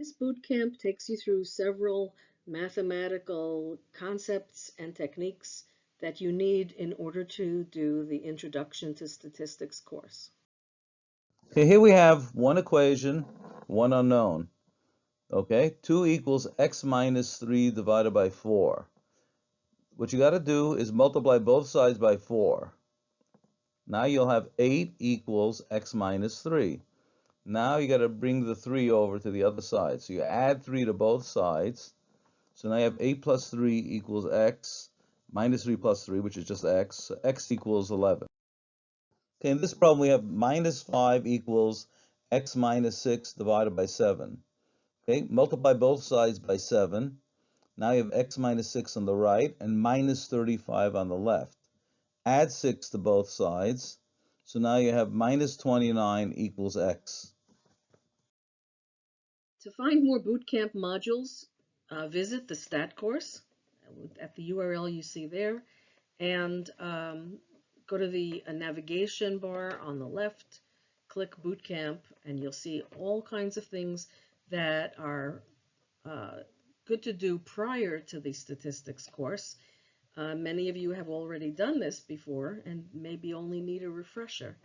This boot camp takes you through several mathematical concepts and techniques that you need in order to do the Introduction to Statistics course. Okay, here we have one equation, one unknown. Okay, 2 equals x minus 3 divided by 4. What you got to do is multiply both sides by 4. Now you'll have 8 equals x minus 3. Now you got to bring the 3 over to the other side. So you add 3 to both sides. So now you have 8 plus 3 equals x minus 3 plus 3, which is just x. So x equals 11. Okay, in this problem we have minus 5 equals x minus 6 divided by 7. Okay, multiply both sides by 7. Now you have x minus 6 on the right and minus 35 on the left. Add 6 to both sides. So now you have minus 29 equals x. To find more bootcamp modules, uh, visit the STAT course at the URL you see there and um, go to the uh, navigation bar on the left, click Bootcamp, and you'll see all kinds of things that are uh, good to do prior to the statistics course. Uh, many of you have already done this before and maybe only need a refresher.